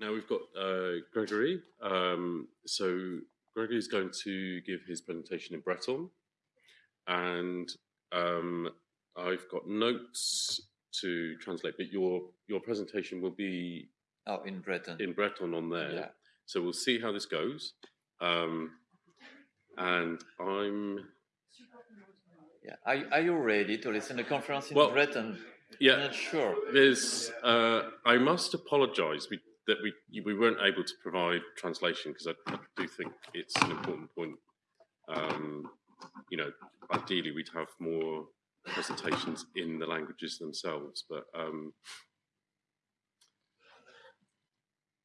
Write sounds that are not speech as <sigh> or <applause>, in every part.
Now we've got uh, Gregory. Um, so Gregory is going to give his presentation in Breton, and um, I've got notes to translate, but your your presentation will be Oh, in Breton. in Breton on there. Yeah. So we'll see how this goes. Um, and I'm Yeah. Are, are you ready to listen to the conference in Well, Breton? I'm yeah. not sure. There's uh, I must apologise we, that we we weren't able to provide translation because I, I do think it's an important point. Um, you know, ideally we'd have more presentations in the languages themselves, but um,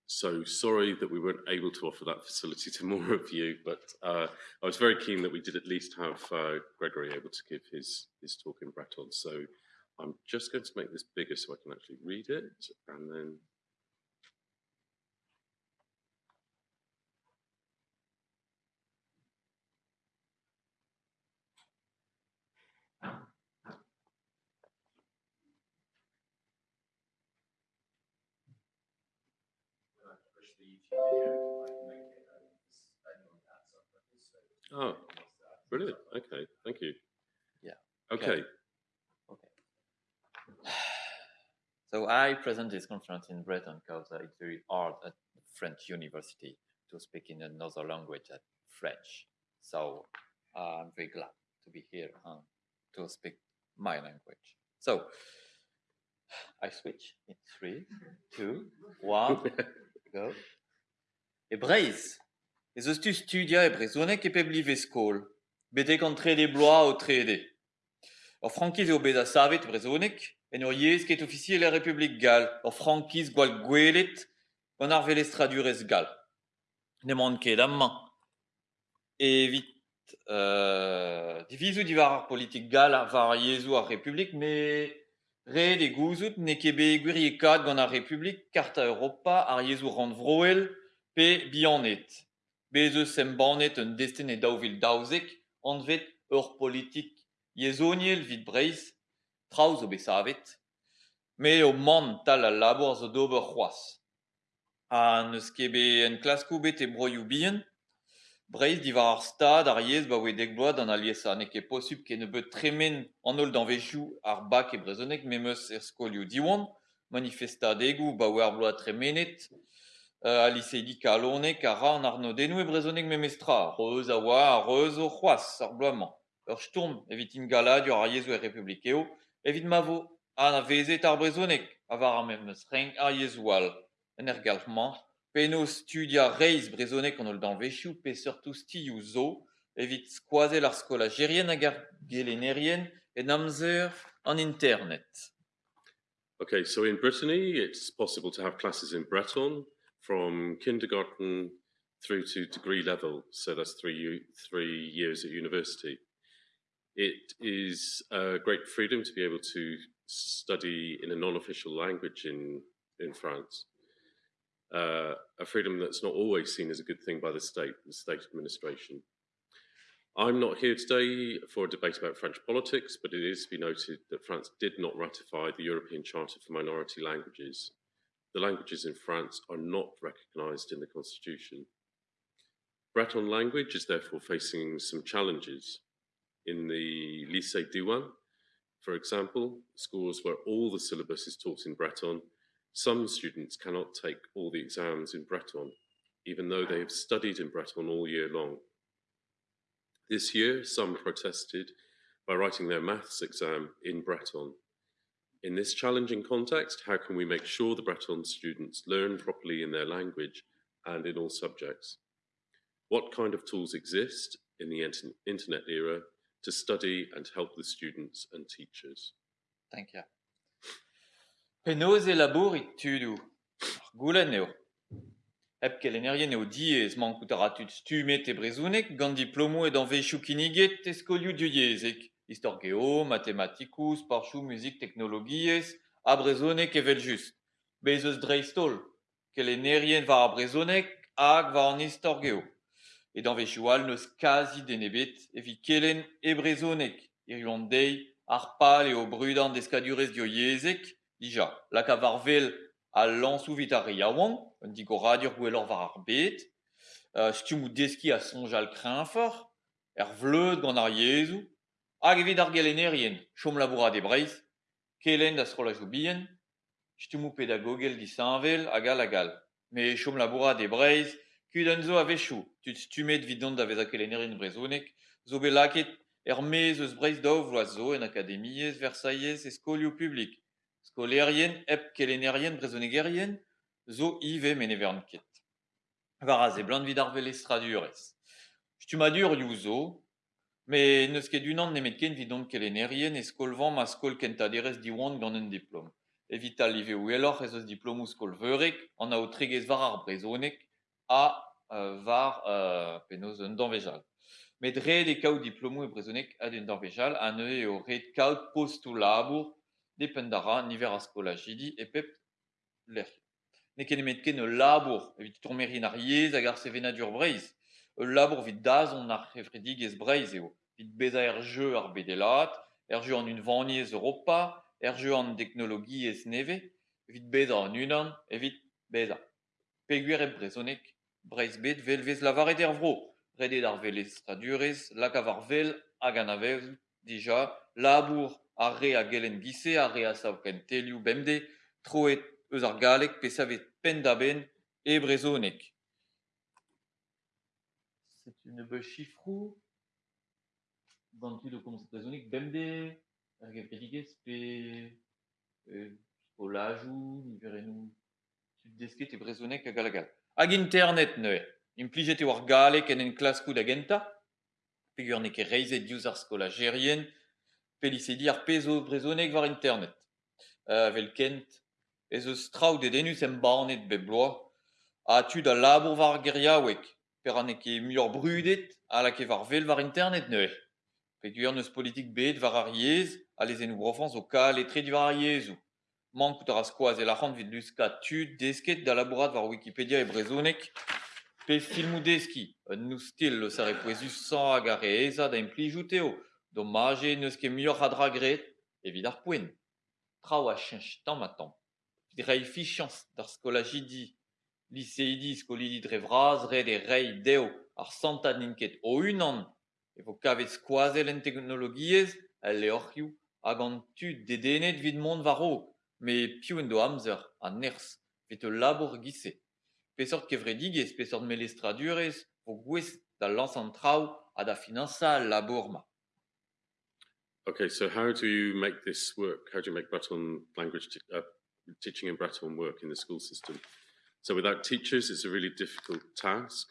so sorry that we weren't able to offer that facility to <laughs> more of you. But uh, I was very keen that we did at least have uh, Gregory able to give his his talk in Breton. So I'm just going to make this bigger so I can actually read it, and then. Oh, brilliant. Okay, thank you. Yeah. Okay. Okay. <sighs> So I present this conference in Breton because it's very hard at French university to speak in another language than French. So uh, I'm very glad to be here and to speak my language. So I switch in three, two, one, <laughs> go. E Breiz, ez eus tu studia e brezonek e peb live skol, bete kantre de bloa o trede. Ur frankiz eo bet a savet brezonek, en ur yez ket ofisiel e Republik Gal, ur frankiz gwal gwelet, gant ar velestradurez Gal. Ne man ket amman. Evit, euh, divizou divar ar politik Gal ar var yezou ar Republik, me Red e gouzout ne kebe gwirje kad gant ar Republik, karta Europa ar yezou rand vroel pe bianet. Bez eus sembanet un desten e daouvil daouzek, anvet ur politik yezoniel vid breiz, traoù zo besavet, me o man tal al labour zo d'ober c'hoaz. Ha neus kebe en klaskou bet e broioù bihan, breiz divar ar stad ar yez ba oe dek bload an alies a ne beut tremen an holl d'anvezhioù ar bak e brezonek me meus er skolioù diwan, manifestadegou ba oe ar bload tremenet, euh, aliseidi kalonek a ra an arnodennou e brezonek memestra, reuz a oa a reuz o c'hoaz ar bloaman. Ur stourm evit ingaladur ar yezou e republik eo, evit ma vo an a vezet ar brezonek, a var ar galc'hman, studia an ol pe zo, evit skola gerien gelenerien en amzer internet. Okay, so in Brittany, it's possible to have classes in Breton from kindergarten through to degree level. So that's three three years at university. It is a great freedom to be able to study in a non-official language in in France. Uh, a freedom that's not always seen as a good thing by the state, the state administration. I'm not here today for a debate about French politics, but it is to be noted that France did not ratify the European Charter for Minority Languages. The languages in France are not recognised in the constitution. Breton language is therefore facing some challenges. In the Lycée Diwan, for example, schools where all the syllabus is taught in Breton, some students cannot take all the exams in Breton, even though they have studied in Breton all year long. This year, some protested by writing their maths exam in Breton. In this challenging context, how can we make sure the Breton students learn properly in their language and in all subjects? What kind of tools exist in the internet era to study and help the students and teachers? Thank you. Penoz e labourit tudoù Ar goulenn eo. Hep kelennerien eo diez man kout ar stumet e brezounek gant diplomo e danvezioù kiniget e skolioù diezek. Istor geo, matematikoù, parchou, muzik, teknologiez, a brezonek evel just. Bez eus dreistol, kelennerien var a brezounek hag var an istor geo. E danvezioù al neus kazi denebet evi kelen e brezounek. Irion dei ar pal eo brudan d'eskadurez dioiezek, dija, la ka varvel a lansou vit a riaouan, un digo radiur gwellor var ar bet, uh, stiou deski a sonj al kreñfor, er vleud gant ar yezou, hag evit ar gelenerien, chom labourat e breiz, kelen da scrolla zo bien, stiou pedagogel di sanvel, agal agal. Me chom labourat e breiz, kud an zo a vechou, tud stumet vidon da vez a kelenerien brezonek, zo belaket er mez eus breiz daou vloaz zo en akademiez, Versailles e skolio publik. Skolerien, ep kelenerien brezonegerien, zo ive men evern ket. Varaz e blant vid ar velestradurez. Stumadur you zo, me neus ket unan nemet ken vidon kelenerien e skolvan ma skol kentaderez diwan gant un diplom. Evita live ou eloc'h ez eus diplomou skol veurek, an a o tregez var ar brezonek, a euh, var euh, penoz un danvejal. Met red e kaout diplomou e brezonek ad un danvejal, an eus eo red kaout postou labour, depen dara niver a skolajidi e pep ler. Ne ken emet ken e labour, evit tourmerin ar yez hag ar sevenadur breiz. E labour vit dazon ar refredigez breiz eo. Vit beza er jeu ar bedelat, er jeu an un vaniez Europa, er jeu an teknologi ez neve, vit beza an unan, evit beza. Peguer e brezonek, breiz bet velvez lavaret er vro. Redet ar velestradurez, lak avar vel hag an avel, dija, labour ar re a gelen gise, ar re a sav ken telioù bemde, troet eus ar galek pe savet pen da ben e brezonek. C'est une beu chifrou. Gantu de komz brezonek bemde, er gevredigez pe e, o lajou, niverenou, tud desket e brezonek hag alagal. Hag internet neue. Implijet e war galek en en klaskout a genta, pegur ne ket reizet diouz ar skolagerien, pelisedi pezo brezonek war internet. Uh, vel kent, ez eus traoù dedenus em barnet be a tud a labour per an eke muior brudet, a la ke var vel internet neue. Pegur neus politik bet war ar yez, a lezen ou brofans o kal etre di war ar yezou. Mankout ar askoaz e lac'hant vid tud desket da labourat Wikipedia e brezonek, Pe filmou un nou stil le sare poezus san hag ar eza da implijou teo, dommage neus ket muioc'h a dra gret, evit ar poen. Trao a chench tamm a tamm. Vid rei fichans d'ar skolajidi, liseidi skolidi dre vraz, red e rei deo ar santad ninket o unan, e vo kavet skoazel en teknologiez, el leoc'hioù, hag an tud dedenet vid mont var o, me piou en do amzer, an ners, vet e labour gise. Pesort kevredigez, pesort melestradurez, vo gwez da lansan traoù a da finansa labour ma. Okay, so how do you make this work? How do you make Breton language uh, teaching in Breton work in the school system? So without teachers, it's a really difficult task.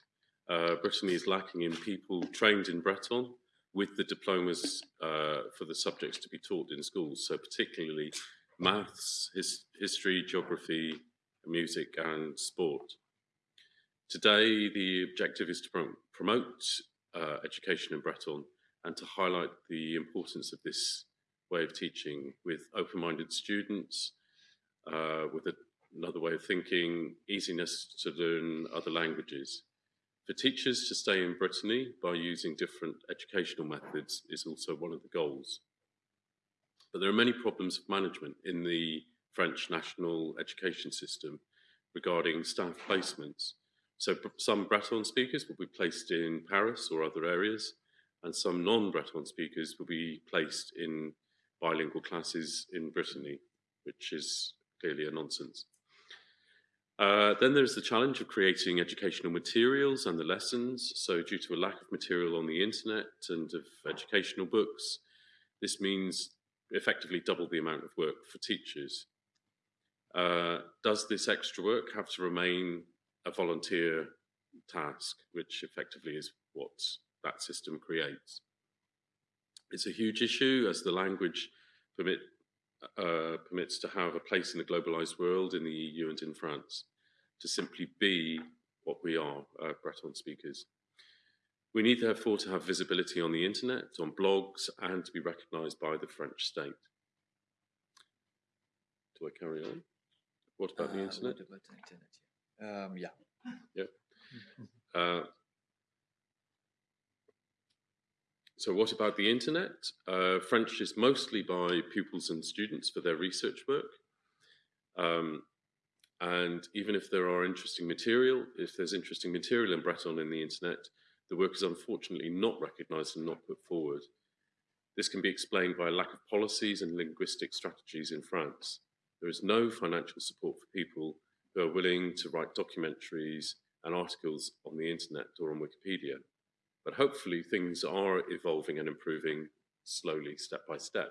Uh, Brittany is lacking in people trained in Breton with the diplomas uh, for the subjects to be taught in schools. So particularly maths, his, history, geography, music, and sport. Today, the objective is to prom- promote uh, education in Breton and to highlight the importance of this way of teaching with open-minded students, uh, with a, another way of thinking, easiness to learn other languages. For teachers to stay in Brittany by using different educational methods is also one of the goals. But there are many problems of management in the French national education system regarding staff placements. So some Breton speakers will be placed in Paris or other areas, and some non-Breton speakers will be placed in bilingual classes in Brittany, which is clearly a nonsense. Uh, then there's the challenge of creating educational materials and the lessons. So, due to a lack of material on the internet and of educational books, this means effectively double the amount of work for teachers. Uh, does this extra work have to remain a volunteer task, which effectively is what that system creates? It's a huge issue as the language permit, uh, permits to have a place in the globalized world in the EU and in France, to simply be what we are, uh, Breton speakers. We need, therefore, to have visibility on the internet, on blogs, and to be recognised by the French state. Do I carry on? What about the Uh, internet? what about internet? yeah. Um, yeah. Uh, so, what about the internet? Uh, French is mostly by pupils and students for their research work. Um, And even if there are interesting material, if there's interesting material in Breton in the internet, the work is unfortunately not recognized and not put forward. This can be explained by a lack of policies and linguistic strategies in France. There is no financial support for people who are willing to write documentaries and articles on the internet or on Wikipedia. But hopefully things are evolving and improving slowly, step by step.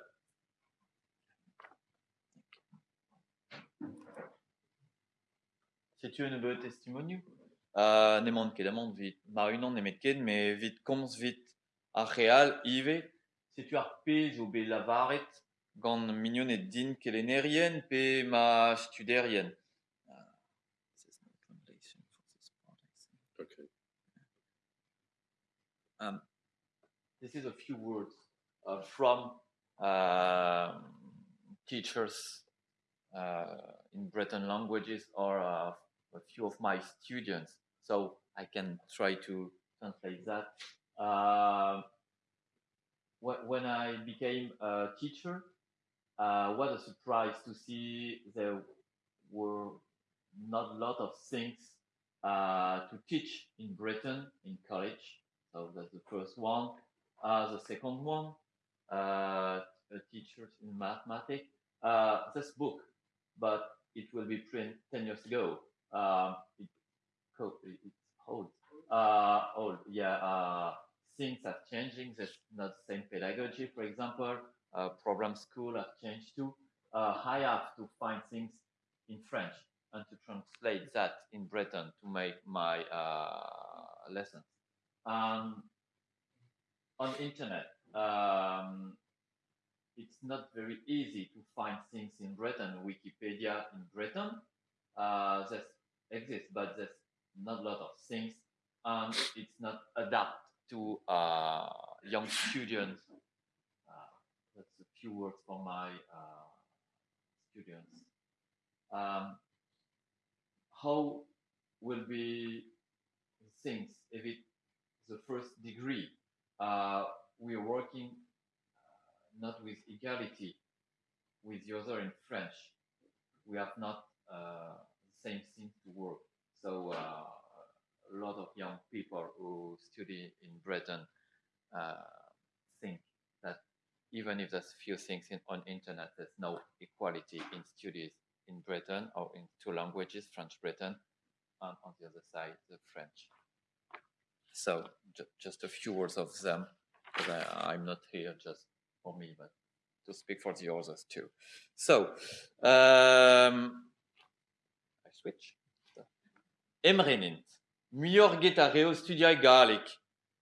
C'est une beau testimonium. Uh, nemont ket amont vit ma unan nemet ket, me vit komz vit a real ive, setu ar pez o be lavaret gant mignon et din kelenerien pe ma studerien. Um, this is a few words uh, from uh, teachers in Breton languages or uh, a few of my students. So I can try to translate that. Uh, when I became a teacher, uh, what a surprise to see there were not a lot of things uh, to teach in Breton in college. So that's the first one. Uh, the second one, uh, a teacher in mathematics. Uh, this book, but it will be print 10 years ago. Um, it, it's old. Uh, old, yeah. Uh, things are changing. There's not the same pedagogy, for example. Uh, program school have changed too. Uh, I have to find things in French and to translate that in Breton to make my lessons. Um, on internet, um, it's not very easy to find things in Breton. Wikipedia in Breton, uh, that exists, but there's not a lot of things, and it's not adapted to uh, young students. Uh, that's a few words for my uh, students. Um, how will be things if it's the first degree? Uh, we are working uh, not with equality with the other in French. We have not uh, the same thing to work. So uh, a lot of young people who study in Breton think that even if there's few things in, on internet, there's no equality in studies in Breton or in two languages, French Breton, and on the other side, the French. So ju- just a few words of them, because I'm not here just for me, but to speak for the others too. So, um, I switch. Emrenint, mior get a reo studiai galek,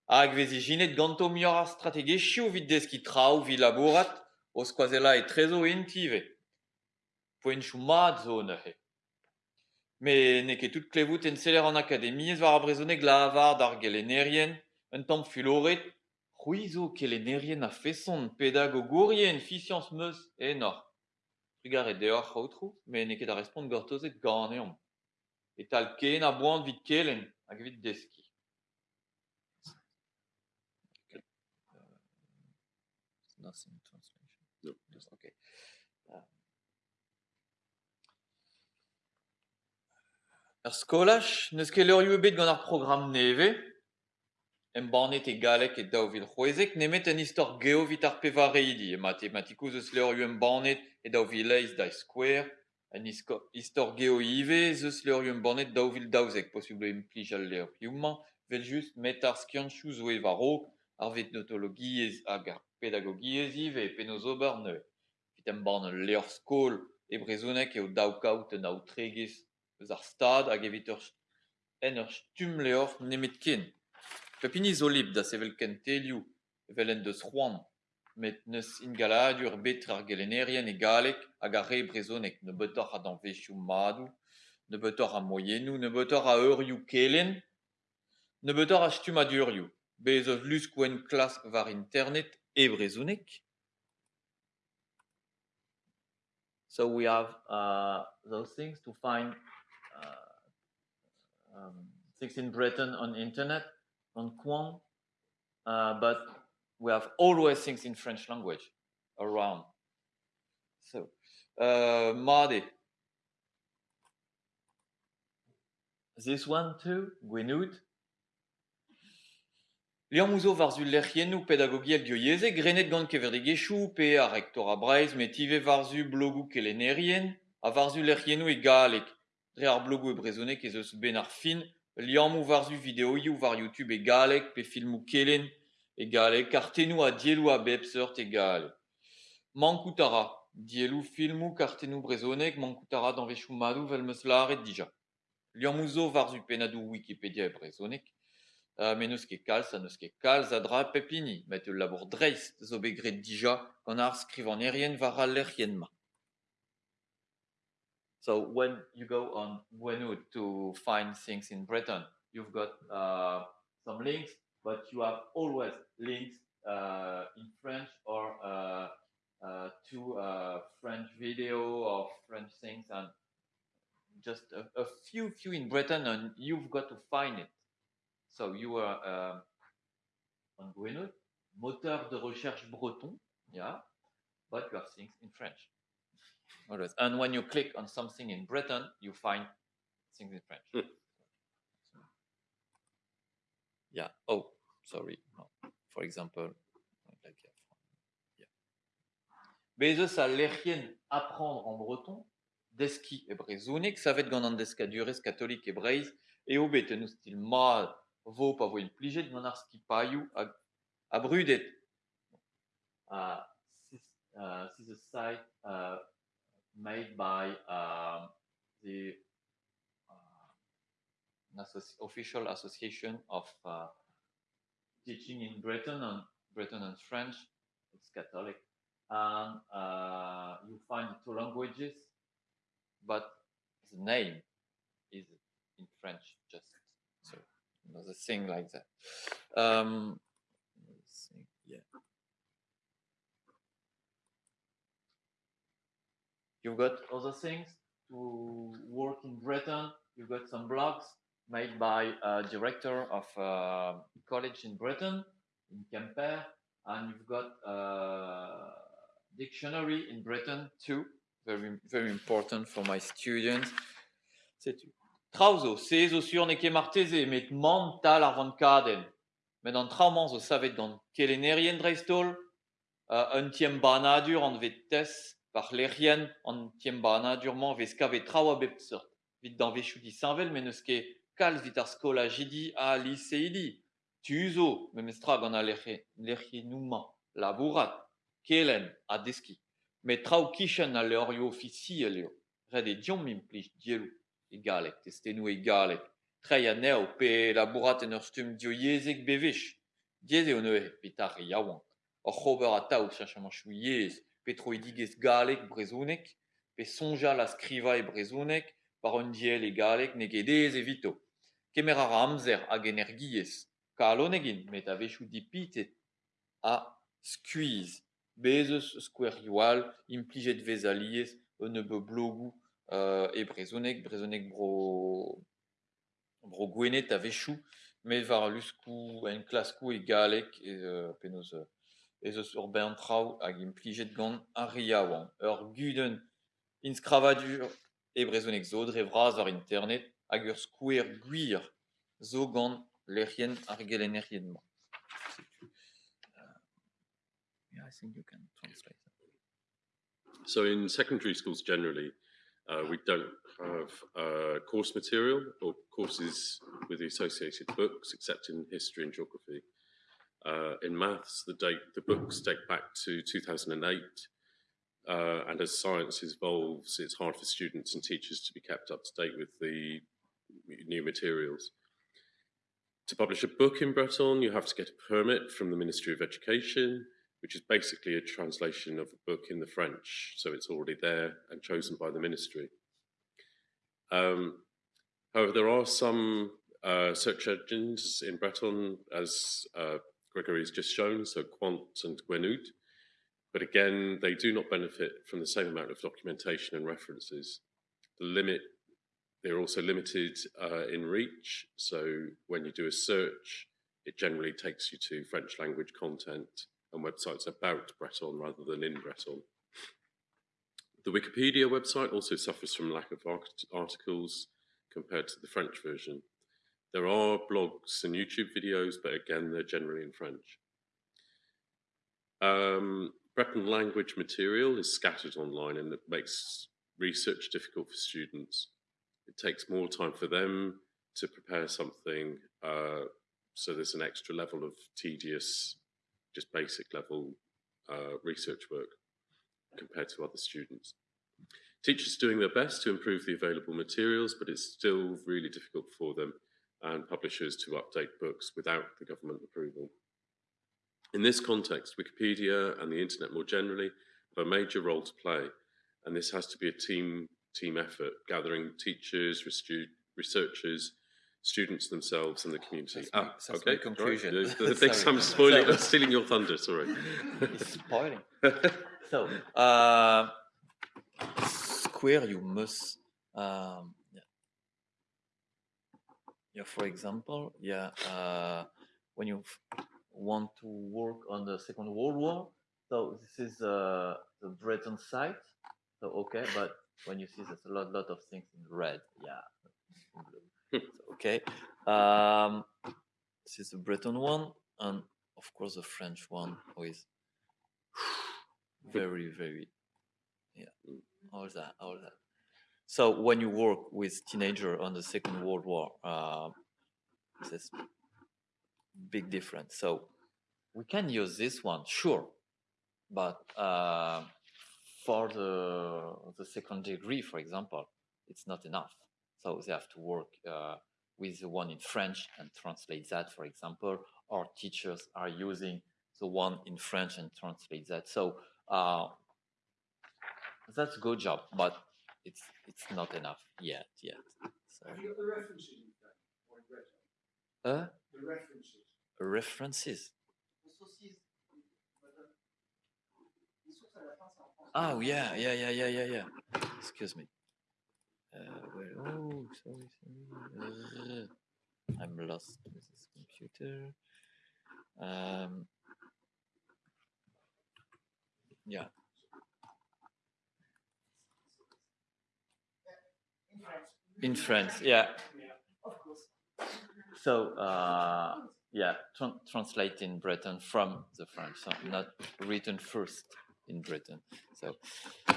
hag vezi jinet ganto mior ar strategesiu vid deski trao vi laborat, o squazela e trezo intive. Poen nehe. Me ne ket tout klevout en seler an akademiez war a brezoneg lavar d'ar gelenerien, un tamm fuloret, Ruizo kelenerien a feson pedagogorien fi science meus enor. Trugar e deoc'h c'houtrou, me ne ket a respond gortozet ganeomp. Et tal ken a boan vid kelen hag vid deski. Ar skolach, neus ket leurioù ebet gant ar program neve, embannet e galek e daou vil c'hwezek, nemet en istor geo vit ar pevareidi, e matematikoù zeus leurioù embannet e daou vil leiz da square, en istor geo ive, zeus leurioù embannet daou vil daouzek, posible em plij al leurioù vel just met ar skianchou zo e varo, ar vet notologiez hag ar pedagogiez ive e penoz ober neu. Vit embannet leur skol e brezonek eo daou kaout en aoutregez eus ar stad hag evit ur en ur stum leur nemet ken. Pepini zo lib da sevel ken telioù evel en met neus ingaladur betre ar gelenerien e galek hag ar re brezonek ne betor a betor a kelen, a stum a durioù. Bez eus klask war internet e brezonek. So we have uh, those things to find um, in Breton on internet, on Qwant, uh, but we have always things in French language around. So, uh, Madi, this one too, Gwenud. Liamuzo varzu lerchienu pedagogiel dioieze, grenet gant keverde geshu, pe a rectora breiz, metive varzu blogu kelenerien, a varzu lerchienu e galek, dre ar blogu e brezonek ez eus ben ar fin, liamou varzu videoiu var YouTube e galek, pe filmou kelen e galek, kartenou a dielou a bepsert e galek. Mankoutara, dielou filmou kartenou brezonek, mankoutara d'anvechou madou vel meus laret dija. Liamouzo varzu penadou Wikipedia e brezonek, uh, mais neus ket kalz, a neus ket kalz a dra pepini, met ul labour dreist zo begret dija gant ar skrivan erien lerien ma. So when you go on Gwenud to find things in Breton, you've got uh, some links, but you have always links uh, in French or uh, uh, to uh, French video or French things, and just a, a few, few in Breton, and you've got to find it. So you are um, on Gwenud, moteur de recherche breton, yeah, but you have things in French. Always. And when you click on something in Breton, you find things in French. Hmm. Yeah. Oh, sorry. No. For example, like yeah. Bezos a lerien apprendre en breton, deski e brezonik, savet gant an deskadurez katolik e breiz, e obet en stil ma vo pa vo il plijet gant ar ski paiou a, a brudet. Uh, this, uh, this is a site uh, made by um, the uh, official association of uh, teaching in Breton and Breton and French. It's Catholic, and uh, you find two languages, but the name is in French. Just so another thing like that. Um, yeah. You've got other things to work in Breton. You've got some blogs made by a director of a college in Breton, in Quimper, and you've got a dictionary in Breton too. Very, very important for my students. Sais-tu? Trauzo, se zo sur ne ket marteze, met mental ar vant kaden. Men an trauman zo savet gant kelenerien dreistol, uh, un tiem banadur an vet par lerien an tiem banadurman vez kavet trao a bep sort. Vit dan vechou di sanvel, men eus ket vit skola jidi a liseidi. Tu zo, me mestra gant a lerche, labourat, kelen a deski. Met trao kishan a leorio ofisi a leo. Red e diom mim plij dielou e galek, testenou e galek. A neo pe labourat en ur dio yezek bevech. Dieze o neue, e yaouan. Or c'hober a taou chachaman chou yez, petro e digez galek brezonek, pe sonja la skriva e brezonek, par un diel e galek negedez e vito. Kemer ar amzer hag energiez, met a vechou dipitet a skuiz. Bezez skwerioal, implijet vez aliez, un ebe blogou euh, e brezonek, brezonek bro, bro gwenet a vechou, met var luskou en klaskou e galek e ur hag implijet gant ar riaouan. Ur guden inskravadur e brezonek zo dre vraz ar internet hag ur skouer gwir zo gant ar gelenerien ma. Yeah, I think you can translate that. So in secondary schools generally, uh, we don't have uh, course material or courses with the associated books, except in history and geography. Uh, in maths, the date the books date back to 2008, uh, and as science evolves, it's hard for students and teachers to be kept up to date with the new materials. To publish a book in Breton, you have to get a permit from the Ministry of Education, which is basically a translation of a book in the French. So it's already there and chosen by the ministry. Um, however, there are some uh, search engines in Breton, as uh, Gregory has just shown, so Qwant and Gwenud. But again, they do not benefit from the same amount of documentation and references. The limit, they're also limited uh, in reach. So when you do a search, it generally takes you to French language content and websites about Breton rather than in Breton. The Wikipedia website also suffers from lack of art- articles compared to the French version. There are blogs and YouTube videos, but again, they're generally in French. Um, Breton language material is scattered online and it makes research difficult for students. It takes more time for them to prepare something, uh, so there's an extra level of tedious, just basic level uh, research work compared to other students. Teachers doing their best to improve the available materials, but it's still really difficult for them and publishers to update books without the government approval. In this context, Wikipedia and the internet more generally have a major role to play, and this has to be a team team effort, gathering teachers, researchers, students themselves, and the community. That's, ah, that's okay. conclusion. Right. Thanks, I'm spoiling, so, stealing your thunder. Sorry. <laughs> It's spoiling. <laughs> so, uh, Square, you must. Um, yeah. For example, yeah, uh, when you want to work on the Second World War. So this is uh, the Breton site. So okay, but when you see there's a lot, lot of things in red. Yeah. okay. Um, this is the Breton one, and of course the French one is <sighs> very, very, yeah, all that, all that. So when you work with teenager on the Second World War, uh, this big difference. So we can use this one, sure, but uh, for the the second degree, for example, it's not enough. So they have to work uh, with the one in French and translate that, for example. Our teachers are using the one in French and translate that. So uh, that's a good job, but it's it's not enough yet. Yet. So. Have you got the references? Uh? The references references. Oh yeah, yeah, yeah, yeah, yeah, yeah. Excuse me. Uh, where, oh, sorry, sorry. Uh, I'm lost with this computer. Um, yeah. In France, yeah. Of course. So, uh, yeah, tra translate in Breton from the French, so not written first in Breton. So, uh,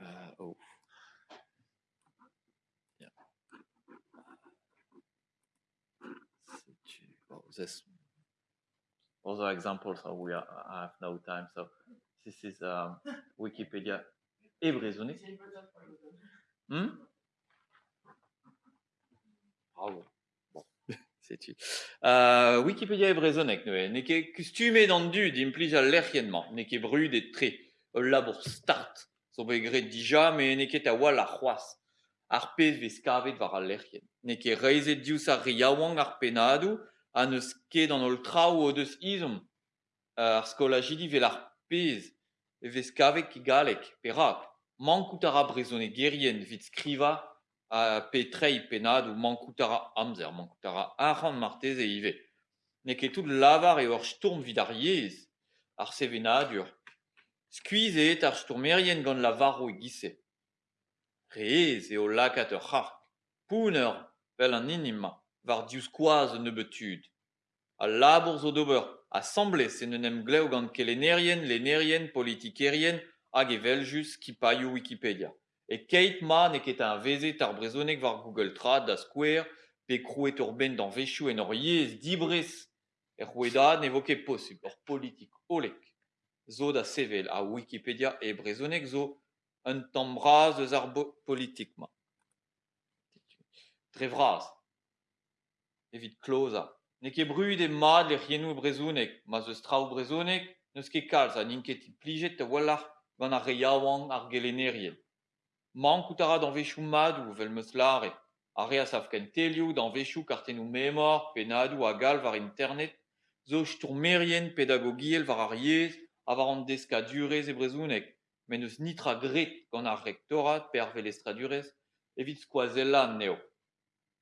uh, oh, yeah. Oh, this other examples. So we are, I have no time. So this is um, Wikipedia et. Hmm? Bravo. Bon, <laughs> c'est tu. Euh, Wikipédia est raisonné. Neke costumé dans du d'implique l'erriennement. Neke brud et très. Là pour start. Sobegré déjà, mais neke tawa la roisse. Arpez vescavet var l'errien. Neke reise dius a riawang arpenadu. An eus ket an ol trao o deus izom. Euh, ar skolagidi vel arpez. Pez, e vez kavet ki galek, perak, mankout ar abrezonek gerien vit skriva, a pe trei penad ou mankoutara amzer, mankoutara aran martez e ive. Ne ket tout lavar e ur stourm vid ar yez, ar sevenadur. Skuizet ar stourmerien gant la varro e gise. Reez eo lakat ur c'hark. Pouner, vel an inima, var dius koaz ne labour zo d'ober, a semble se ne nem gleo gant ke lenerien, lenerien, politikerien, hag e veljus ki paio Wikipedia. E keit ma ne ket un vezet ar brezonek war Google Trad da Square pe krouet ur ben d'an vechou en ur yez dibrez er c'houedad ne vo ket olek zo da sevel a Wikipedia e brezonek zo un tamm braz eus ar politik ma. Dre. Ne ket brud e mad le rienou brezounek, ma ze strao brezounek, neus ket kalz, a n'in ket plijet te wallar gant ar reiaouan ar gelenerien. Man koutara d'an vechou madou vel meus lare, a rea saf ken telioù d'an vechou kartenou memor, penadou a gal var internet, zo stourmerien pedagogiel var ar yez, a var an deska durez e brezounek, men eus nitra gret gant ar rektorat per velestra durez, evit skoazellan neo.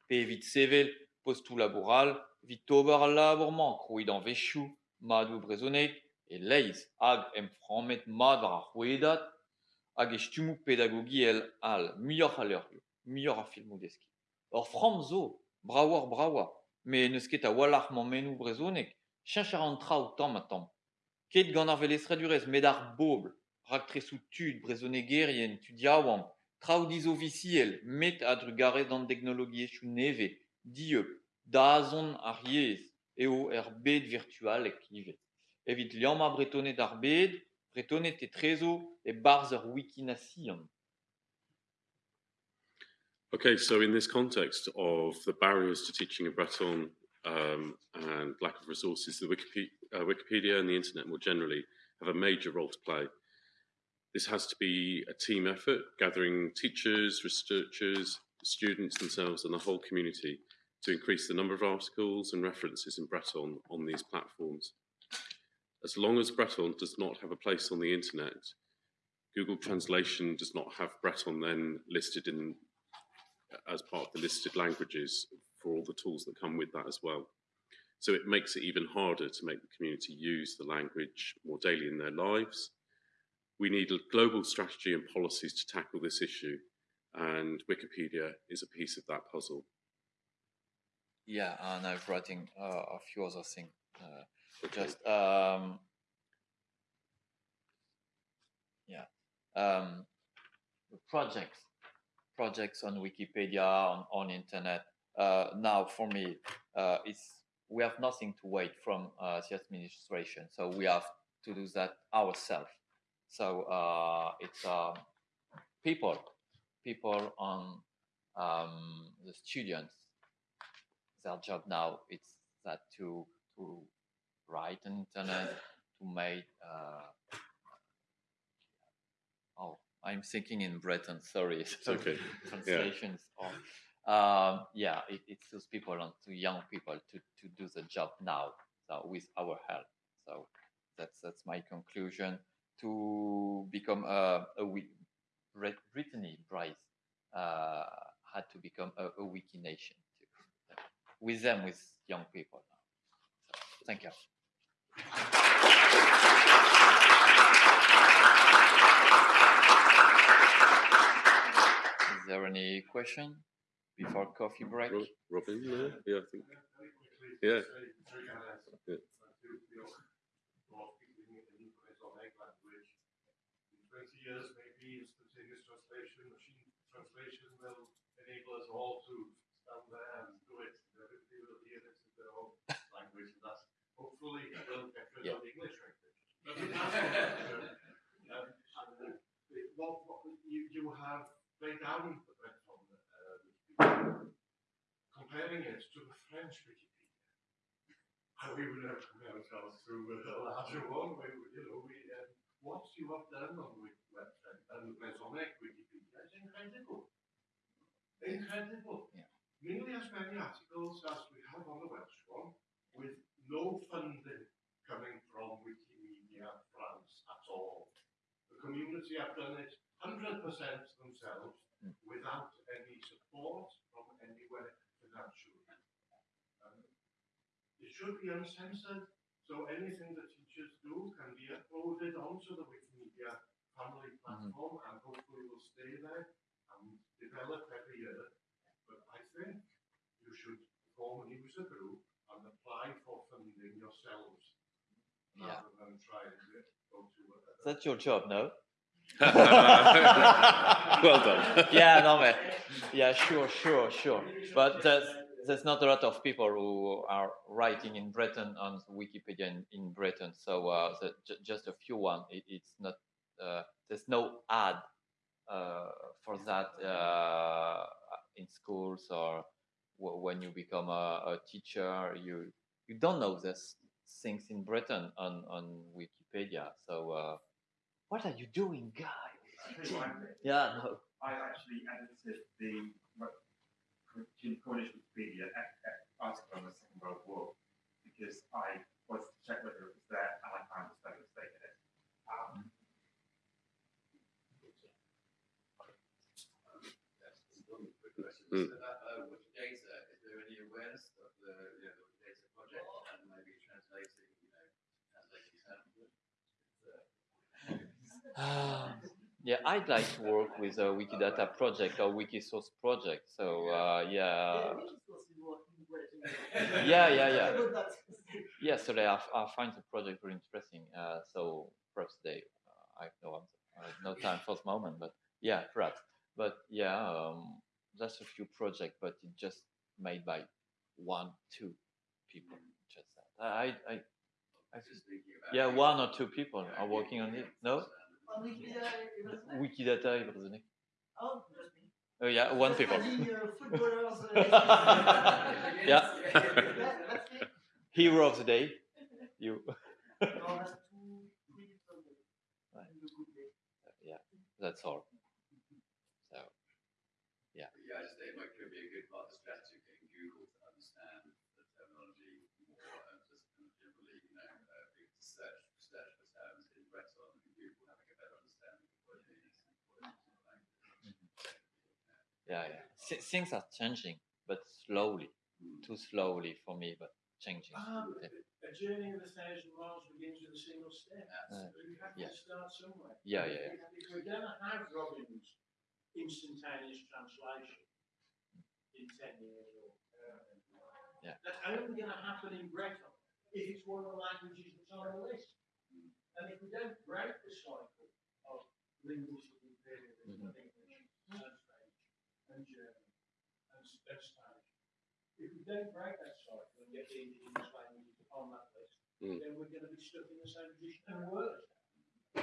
Pe evit sevel, postou laboral, Vitovar labourman, c'hwit an vezioù, mat o brezhoneg, e leizh hag emframmet mat war ar c'hwedat hag e stummoù pedagogiel all, muioc'h a leurioù, muioc'h a filmoudeskiñ. Ur framm zo, braouar braouar, me neus ket a walc'h mammennoù brezhoneg, cheñch ar an traoù tamm ha tamm. Ket gant ar velestradurez met ar bobl, rak tresoù tud, brezonegerien, tud yaouam, traoù dizo visiel, met a drugarez d'an teknologiezioù neve, dieup, dazon ar eo er bed. Evit bretonet ar bed, bretonet e trezo e barz ur wiki. Okay, so in this context of the barriers to teaching in Breton um, and lack of resources, the Wikipedia, uh, Wikipedia and the internet more generally have a major role to play. This has to be a team effort, gathering teachers, researchers, students themselves, and the whole community to increase the number of articles and references in Breton on these platforms. As long as Breton does not have a place on the internet, Google Translation does not have Breton then listed in as part of the listed languages for all the tools that come with that as well. So it makes it even harder to make the community use the language more daily in their lives. We need a global strategy and policies to tackle this issue, and Wikipedia is a piece of that puzzle. Yeah, and I'm writing uh, a few other things. Uh, just um, yeah, um, projects, projects on Wikipedia on on internet. Uh, now, for me, uh, it's we have nothing to wait from uh, the administration, so we have to do that ourselves. So uh, it's um, people, people on um, the students their job now it's that to to write internet to make uh, oh i'm thinking in breton sorry okay. <laughs> translations or um, yeah it, it's those people and to young people to to do the job now so with our help so that's that's my conclusion to become a, a Brittany Bryce uh, had to become a, a wiki nation Yeah. With them with young people so, thank you is there any question before coffee break Robin, there? yeah, I think. Yeah. very- very kind of answer. Yeah. To the more speaking in English or egg language. In twenty years, maybe instantaneous translation, machine translation will enable us all to stand there and do it. Everybody will hear this in their own language, and that's hopefully will get rid of the English language. <laughs> But it has to, um, and, uh, what, what, you, you have laid down the Breton, uh, Wikipedia, comparing it to the French Wikipedia. And we would have compare ourselves to a larger one, we, you know, we, uh, what you have done on the website and the Bretonec Wikipedia is incredible. Incredible. Yeah. Nearly as many articles as we have on the Welsh one, with no funding coming from Wikimedia France at all. The community have done it 100% themselves Mm. without any support from anywhere financially. Um, it should be uncensored, so anything the teachers do can be uploaded onto the Wikimedia family platform and hopefully will stay there and develop every year. But I think you should form a user group and apply for funding yourselves Yeah. rather than try and go to a. that's your job no <laughs> well done. <laughs> yeah, no, man. Yeah, sure, sure, sure. But there's there's not a lot of people who are writing in Breton on Wikipedia in, in Breton. So uh, the, ju- just a few one. It, it's not. Uh, there's no ad uh, for that uh, in schools or when you become a, a teacher. You you don't know this things in Breton on on Wikipedia. So uh, what are you doing, guys? Yeah, no. I actually edited the Kin- Cornish Wikipedia article on the Second World War because I was to check whether it was there and I found a spelling mistake in it. Um, Mm. Uh, Wikidata, is there any awareness of the, you know, the Wikidata project and maybe translating, you know, translating terms? Ah, <sighs> Yeah, I'd like to work with a Wikidata project or Wikisource project. So uh, yeah, Yeah, yeah, yeah. yeah. So are, I find the project very interesting. Uh, so perhaps they, uh, I have no answer, I have no time for the moment, but yeah, perhaps. But yeah, um, that's a few projects, but it just made by one, two people. Just that. I, I, I Just yeah, one or two people are working on it. No, On Wikidata, it was like- Wikidata Ibrezonic. Oh, just me. Oh yeah, one Just people. adding, uh, footballers, uh, <laughs> Yeah. that- That's it. Hero of the day. You. <laughs> That's two, three people. Right. in the good day. yeah, that's all. So Yeah, I just think it could be a good part of strategy of getting Google to understand the terminology more and just kind of generally, you know, uh, be able to search, search for terms in Breton and Google having a better understanding of what it means and what it means in the language. Yeah, yeah. Th- things are changing, but slowly. Too slowly for me, but changing. Ah, Yeah. a journey of a thousand miles begins with a single step. Uh, So you have yeah. to start somewhere. Yeah, yeah, yeah. If we're going to have Robin's instantaneous translation in 10 years or uh, Yeah. that's only going to happen in Breton if it's one of the languages that's on the list. And if we don't break the cycle of linguistic imperialism Mhm. of English and French and German and, S- and Spanish, if we don't break that cycle and get the indigenous languages on that list, Mm. then we're going to be stuck in the same position and worse. Uh,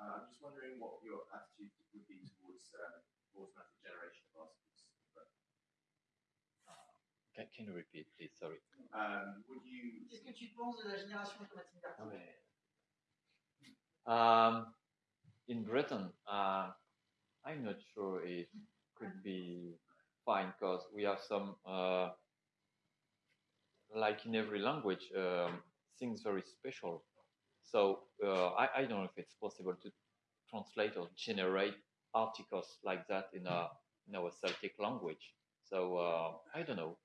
I'm just wondering what your attitude would be towards um, automatic generation of articles. But, Can, can you repeat, please? Sorry. um, would you? Qu'est-ce que tu penses de la génération automatique d'articles Um, in Breton, uh, I'm not sure it could be fine because we have some, uh, like in every language, um, things very special. So uh, I, I don't know if it's possible to translate or generate articles like that in a in our Celtic language. So uh, I don't know.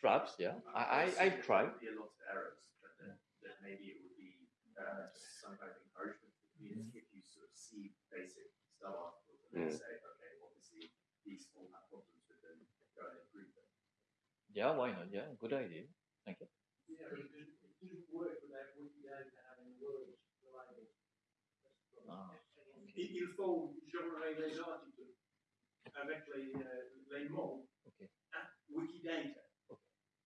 Perhaps, yeah. I I, I There try. would be a lot of errors, but then, that maybe it would be uh, some kind of encouragement for the community if you sort of see basic style articles and Mm. say, okay, obviously these all have problems with them, go and improve them. Yeah, why not? Yeah, good idea. Thank you. Yeah, it it doesn't work without Wikidata having words related. Ah. Faut générer les articles avec les, euh, les mots Ok. à Wikidata.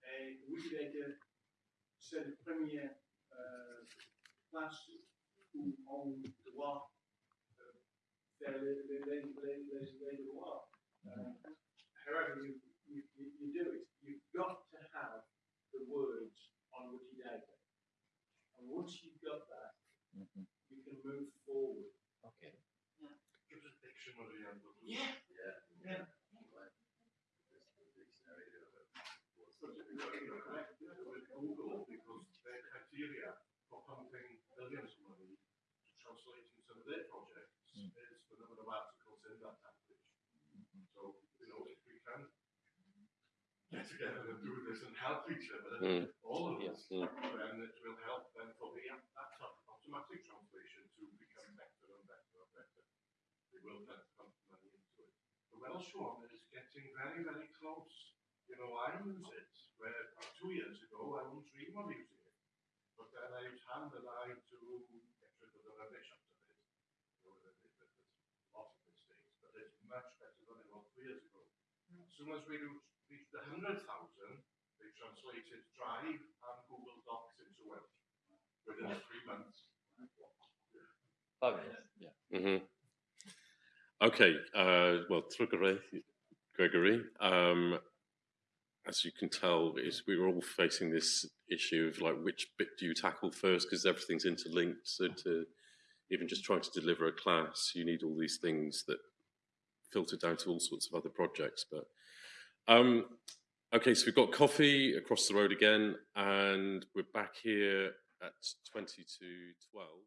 Et Wikidata, c'est la première euh, place où on doit euh, faire les, les, les, les, les. Uh, however you, you, you do it, got to have the words on Wikidata. And once you've got that, Mhm. you can move forward. Okay. Give us a dictionary and we'll. Yeah. Yeah. Yeah. Like, this is a big scenario of what's But you're you're correct with Google because their criteria for pumping billions of money to translating some of their projects Mm. is the number of articles in that language. So, you know, if we can get together and do this and help each other, Mm. all of Yeah. us, Mm. then it will help then for the that automatic translation to become better and better and better. We will then pump money into it. The Welsh one is getting very, very close. You know, I use it where two years ago I wouldn't dream of using it. But then I use hand and I to get rid of the rubbish out of it. You know, there- there- there's lots of mistakes, but it's much better than it was two years ago. As soon as we reach, reached the hundred thousand, they translated Drive and Google Docs into Welsh within three months. Fabulous. Yeah. hmm Okay, uh, well, Trugarez, Gregory, um, as you can tell, is we were all facing this issue of like which bit do you tackle first because everything's interlinked. So to even just trying to deliver a class, you need all these things that filter down to all sorts of other projects. But um, okay, so we've got coffee across the road again, and we're back here at twenty to twelve.